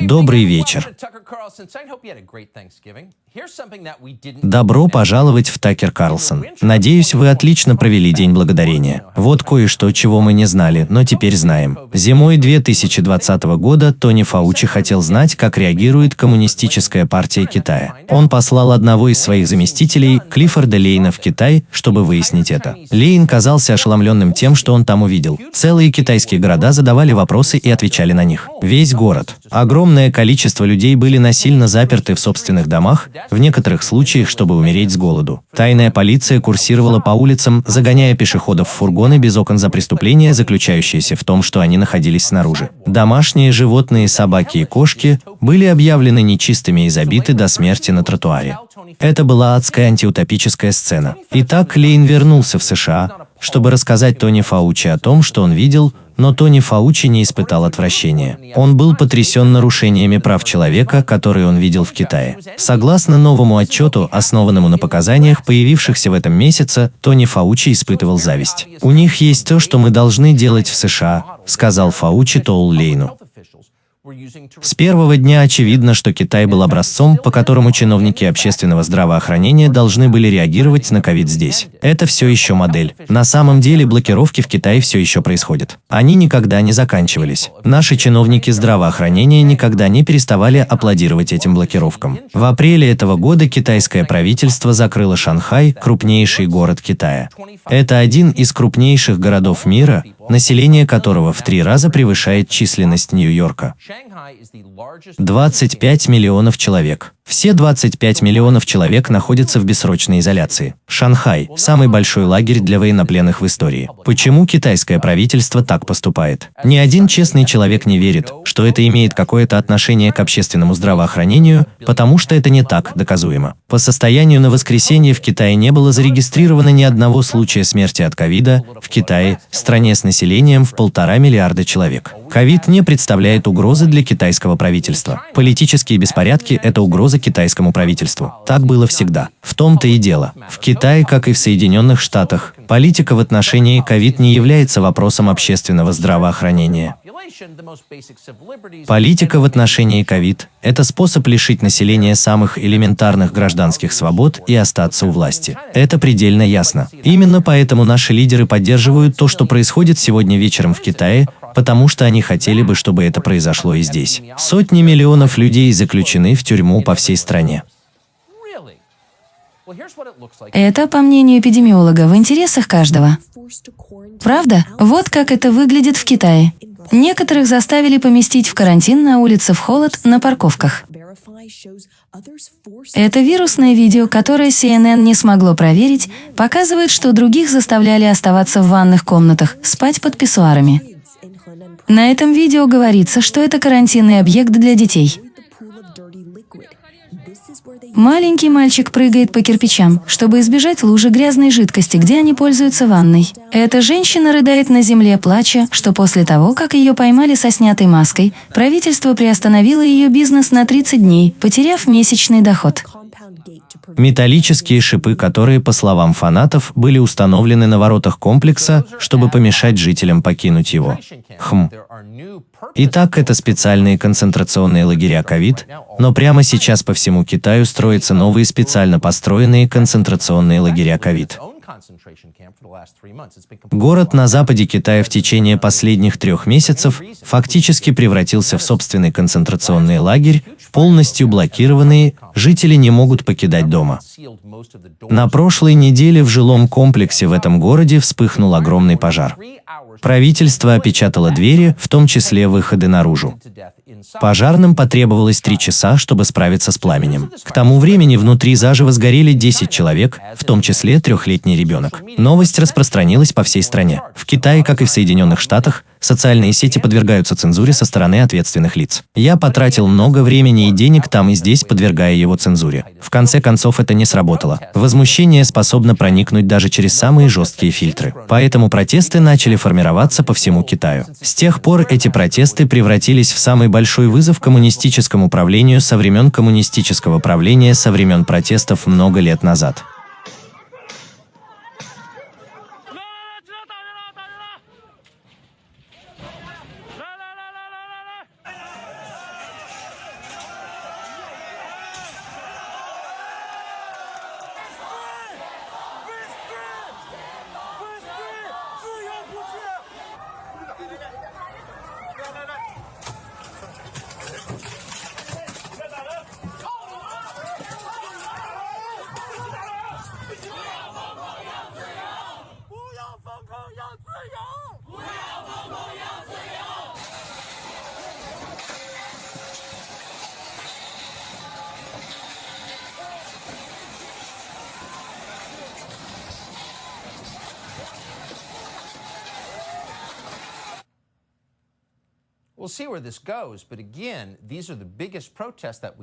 Добрый вечер. Добро пожаловать в Такер Карлсон. Надеюсь, вы отлично провели День Благодарения. Вот кое-что, чего мы не знали, но теперь знаем. Зимой 2020 года Тони Фаучи хотел знать, как реагирует Коммунистическая партия Китая. Он послал одного из своих заместителей, Клиффорда Лейна, в Китай, чтобы выяснить это. Лейн казался ошеломленным тем, что он там увидел. Целые китайские города задавали вопросы и отвечали на них. Весь город. Огромное количество людей были насильно заперты в собственных домах, в некоторых случаях, чтобы умереть с голоду. Тайная полиция курсировала по улицам, загоняя пешеходов в фургоны без окон за преступление, заключающееся в том, что они находились снаружи. Домашние животные, собаки и кошки были объявлены нечистыми и забиты до смерти на тротуаре. Это была адская антиутопическая сцена. Итак, Лейн вернулся в США, чтобы рассказать Тони Фаучи о том, что он видел, но Тони Фаучи не испытал отвращения. Он был потрясен нарушениями прав человека, которые он видел в Китае. Согласно новому отчету, основанному на показаниях, появившихся в этом месяце, Тони Фаучи испытывал зависть. «У них есть то, что мы должны делать в США», сказал Фаучи Тоул Лейну. С первого дня очевидно, что Китай был образцом, по которому чиновники общественного здравоохранения должны были реагировать на ковид здесь. Это все еще модель. На самом деле блокировки в Китае все еще происходят. Они никогда не заканчивались. Наши чиновники здравоохранения никогда не переставали аплодировать этим блокировкам. В апреле этого года китайское правительство закрыло Шанхай, крупнейший город Китая. Это один из крупнейших городов мира, население которого в три раза превышает численность Нью-Йорка. 25 миллионов человек. Все 25 миллионов человек находятся в бессрочной изоляции. Шанхай – самый большой лагерь для военнопленных в истории. Почему китайское правительство так поступает? Ни один честный человек не верит, что это имеет какое-то отношение к общественному здравоохранению, потому что это не так доказуемо. По состоянию на воскресенье в Китае не было зарегистрировано ни одного случая смерти от ковида в Китае, стране с населением в полтора миллиарда человек. Ковид не представляет угрозы для китайского правительства. Политические беспорядки – это угроза китайскому правительству. Так было всегда. В том-то и дело. В Китае, как и в Соединенных Штатах, политика в отношении ковид не является вопросом общественного здравоохранения. Политика в отношении ковид – это способ лишить населения самых элементарных гражданских свобод и остаться у власти. Это предельно ясно. Именно поэтому наши лидеры поддерживают то, что происходит сегодня вечером в Китае, потому что они хотели бы, чтобы это произошло и здесь. Сотни миллионов людей заключены в тюрьму по всей стране. Это, по мнению эпидемиолога, в интересах каждого. Правда? Вот как это выглядит в Китае. Некоторых заставили поместить в карантин на улице в холод на парковках. Это вирусное видео, которое CNN не смогло проверить, показывает, что других заставляли оставаться в ванных комнатах, спать под писсуарами. На этом видео говорится, что это карантинный объект для детей. Маленький мальчик прыгает по кирпичам, чтобы избежать лужи грязной жидкости, где они пользуются ванной. Эта женщина рыдает на земле, плача, что после того, как ее поймали со снятой маской, правительство приостановило ее бизнес на 30 дней, потеряв месячный доход. Металлические шипы, которые, по словам фанатов, были установлены на воротах комплекса, чтобы помешать жителям покинуть его. Хм. Итак, это специальные концентрационные лагеря ковид, но прямо сейчас по всему Китаю строятся новые специально построенные концентрационные лагеря ковид. Город на западе Китая в течение последних трех месяцев фактически превратился в собственный концентрационный лагерь, полностью блокированные, жители не могут покидать дома. На прошлой неделе в жилом комплексе в этом городе вспыхнул огромный пожар. Правительство опечатало двери, в том числе выходы наружу. Пожарным потребовалось три часа, чтобы справиться с пламенем. К тому времени внутри заживо сгорели 10 человек, в том числе трехлетний ребенок. Новость распространилась по всей стране. В Китае, как и в Соединенных Штатах, социальные сети подвергаются цензуре со стороны ответственных лиц. Я потратил много времени и денег там и здесь, подвергая его цензуре. В конце концов, это не сработало. Возмущение способно проникнуть даже через самые жесткие фильтры. Поэтому протесты начали формироваться по всему Китаю. С тех пор эти протесты превратились в самый большой вызов коммунистическому правлению со времен коммунистического правления со времен протестов много лет назад. 哎呀！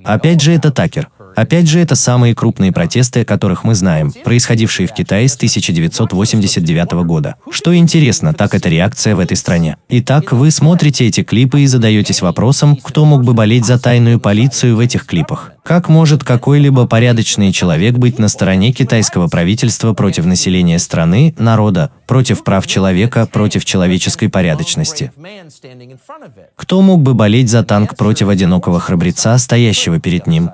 Опять же, это Такер. Опять же, это самые крупные протесты, о которых мы знаем, происходившие в Китае с 1989 года. Что интересно, так это реакция в этой стране. Итак, вы смотрите эти клипы и задаетесь вопросом, кто мог бы болеть за тайную полицию в этих клипах. Как может какой-либо порядочный человек быть на стороне китайского правительства против населения страны, народа, против прав человека, против человеческой порядочности? Кто мог бы болеть за танк против одинокого храбреца, стоящего перед ним?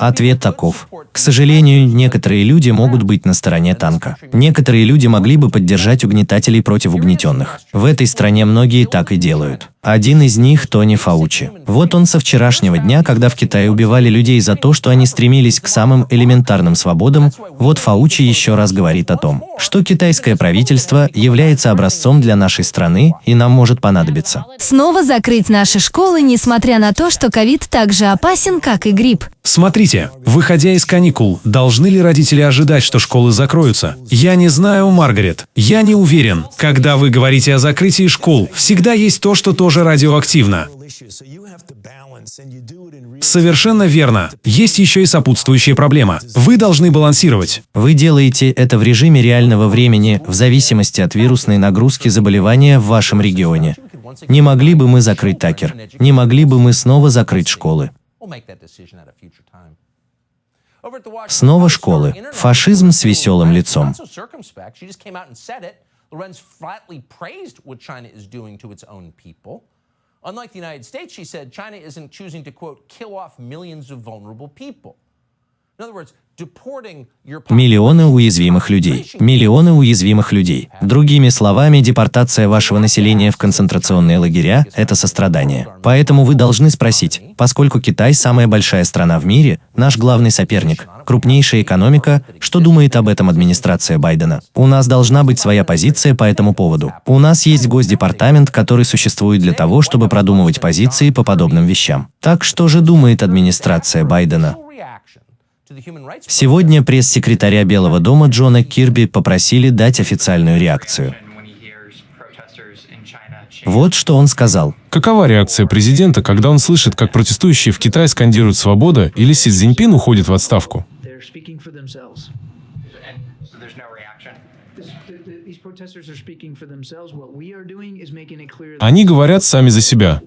Ответ таков. К сожалению, некоторые люди могут быть на стороне танка. Некоторые люди могли бы поддержать угнетателей против угнетенных. В этой стране многие так и делают. Один из них – Тони Фаучи. Вот он со вчерашнего дня, когда в Китае убивали людей за то, что они стремились к самым элементарным свободам, вот Фаучи еще раз говорит о том, что китайское правительство является образцом для нашей страны и нам может понадобиться. Снова закрыть наши школы, несмотря на то, что ковид так же опасен, как и грипп. Смотрите, выходя из каникул, должны ли родители ожидать, что школы закроются? Я не знаю, Маргарет. Я не уверен. Когда вы говорите о закрытии школ, всегда есть то, что тоже радиоактивно. Совершенно верно. Есть еще и сопутствующая проблема. Вы должны балансировать. Вы делаете это в режиме реального времени, в зависимости от вирусной нагрузки заболевания в вашем регионе. Не могли бы мы закрыть Такер? Не могли бы мы снова закрыть школы? Снова школы. Фашизм с веселым лицом. Unlike the United States, she said, China isn't choosing to, quote, kill off millions of vulnerable people. Миллионы уязвимых людей. Миллионы уязвимых людей. Другими словами, депортация вашего населения в концентрационные лагеря – это сострадание. Поэтому вы должны спросить, поскольку Китай – самая большая страна в мире, наш главный соперник, крупнейшая экономика, что думает об этом администрация Байдена? У нас должна быть своя позиция по этому поводу. У нас есть Госдепартамент, который существует для того, чтобы продумывать позиции по подобным вещам. Так что же думает администрация Байдена? Сегодня пресс-секретаря Белого дома Джона Кирби попросили дать официальную реакцию. Вот что он сказал. Какова реакция президента, когда он слышит, как протестующие в Китае скандируют «Свобода» или Си Цзиньпин уходит в отставку? Они говорят сами за себя.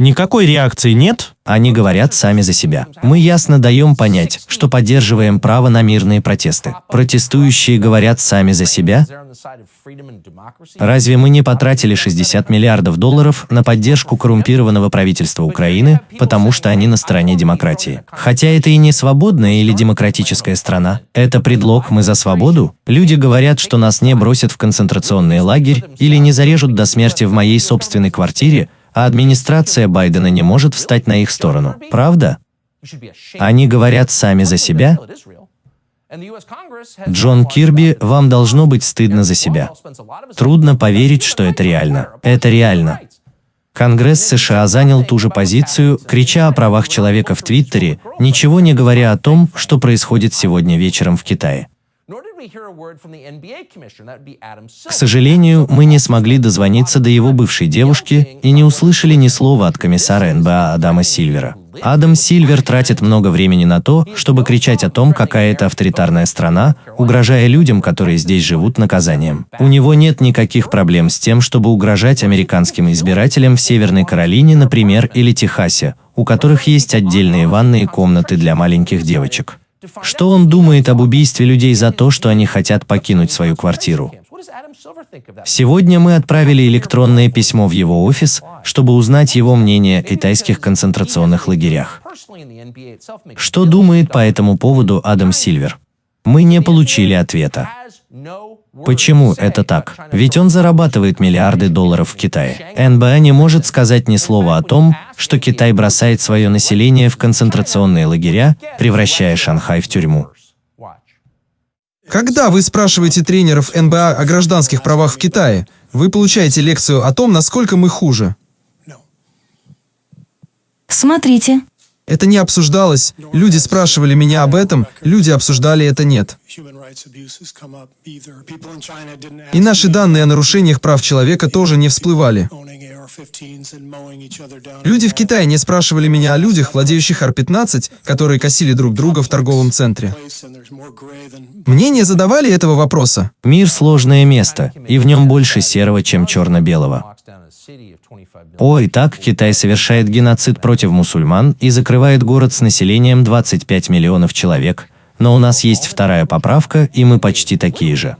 Никакой реакции нет? Они говорят сами за себя. Мы ясно даем понять, что поддерживаем право на мирные протесты. Протестующие говорят сами за себя? Разве мы не потратили 60 миллиардов долларов на поддержку коррумпированного правительства Украины, потому что они на стороне демократии? Хотя это и не свободная или демократическая страна. Это предлог «мы за свободу»? Люди говорят, что нас не бросят в концентрационный лагерь или не зарежут до смерти в моей собственной квартире, а администрация Байдена не может встать на их сторону. Правда? Они говорят сами за себя? Джон Кирби, вам должно быть стыдно за себя. Трудно поверить, что это реально. Это реально. Конгресс США занял ту же позицию, крича о правах человека в Твиттере, ничего не говоря о том, что происходит сегодня вечером в Китае. К сожалению, мы не смогли дозвониться до его бывшей девушки и не услышали ни слова от комиссара НБА Адама Сильвера. Адам Сильвер тратит много времени на то, чтобы кричать о том, какая это авторитарная страна, угрожая людям, которые здесь живут, наказанием. У него нет никаких проблем с тем, чтобы угрожать американским избирателям в Северной Каролине, например, или Техасе, у которых есть отдельные ванные комнаты для маленьких девочек. Что он думает об убийстве людей за то, что они хотят покинуть свою квартиру? Сегодня мы отправили электронное письмо в его офис, чтобы узнать его мнение о китайских концентрационных лагерях. Что думает по этому поводу Адам Сильвер? Мы не получили ответа. Почему это так? Ведь он зарабатывает миллиарды долларов в Китае. НБА не может сказать ни слова о том, что Китай бросает свое население в концентрационные лагеря, превращая Шанхай в тюрьму. Когда вы спрашиваете тренеров НБА о гражданских правах в Китае, вы получаете лекцию о том, насколько мы хуже. Смотрите, Это не обсуждалось. Люди спрашивали меня об этом, люди обсуждали это нет. И наши данные о нарушениях прав человека тоже не всплывали. Люди в Китае не спрашивали меня о людях, владеющих Ар-15, которые косили друг друга в торговом центре. Мне не задавали этого вопроса. Мир – сложное место, и в нем больше серого, чем черно-белого. О, и так Китай совершает геноцид против мусульман и закрывает город с населением 25 миллионов человек, но у нас есть вторая поправка, и мы почти такие же.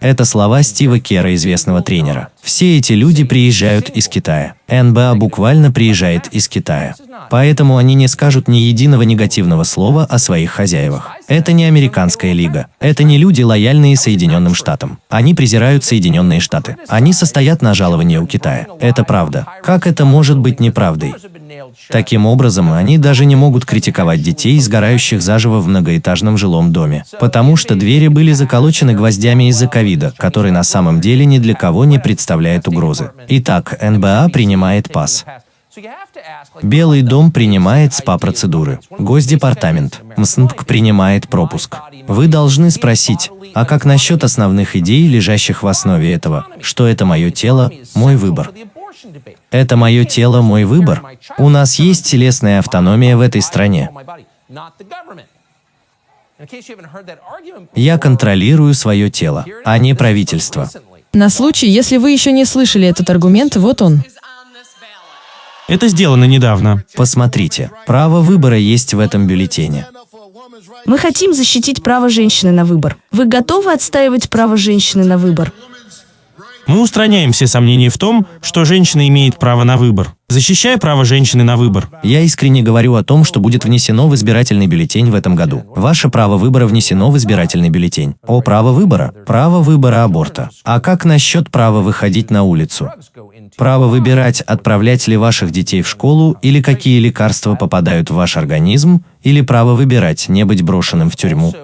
Это слова Стива Кера, известного тренера. Все эти люди приезжают из Китая. НБА буквально приезжает из Китая. Поэтому они не скажут ни единого негативного слова о своих хозяевах. Это не американская лига. Это не люди, лояльные Соединенным Штатам. Они презирают Соединенные Штаты. Они состоят на жаловании у Китая. Это правда. Как это может быть неправдой? Таким образом, они даже не могут критиковать детей, сгорающих заживо в многоэтажном жилом доме, потому что двери были заколочены гвоздями из-за ковида, который на самом деле ни для кого не представляет угрозы. Итак, НБА принимает ПАС. Белый дом принимает СПА-процедуры. Госдепартамент, МСНТК принимает пропуск. Вы должны спросить, а как насчет основных идей, лежащих в основе этого? Что это мое тело, мой выбор? Это мое тело, мой выбор. У нас есть телесная автономия в этой стране. Я контролирую свое тело, а не правительство. На случай, если вы еще не слышали этот аргумент, вот он. Это сделано недавно. Посмотрите, право выбора есть в этом бюллетене. Мы хотим защитить право женщины на выбор. Вы готовы отстаивать право женщины на выбор? Мы устраняем все сомнения в том, что женщина имеет право на выбор. Защищая право женщины на выбор. Я искренне говорю о том, что будет внесено в избирательный бюллетень в этом году. Ваше право выбора внесено в избирательный бюллетень. О, право выбора? Право выбора аборта. А как насчет права выходить на улицу? Право выбирать, отправлять ли ваших детей в школу, или какие лекарства попадают в ваш организм, или право выбирать, не быть брошенным в тюрьму.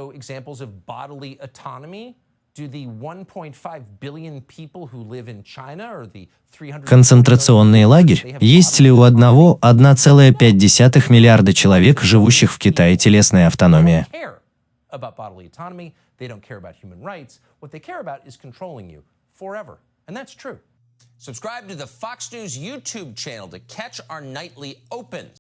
Концентрационный лагерь? Есть ли у одного 1,5 миллиарда человек, живущих в Китае, телесная автономия? Subscribe to the Fox News YouTube channel to catch our nightly opens.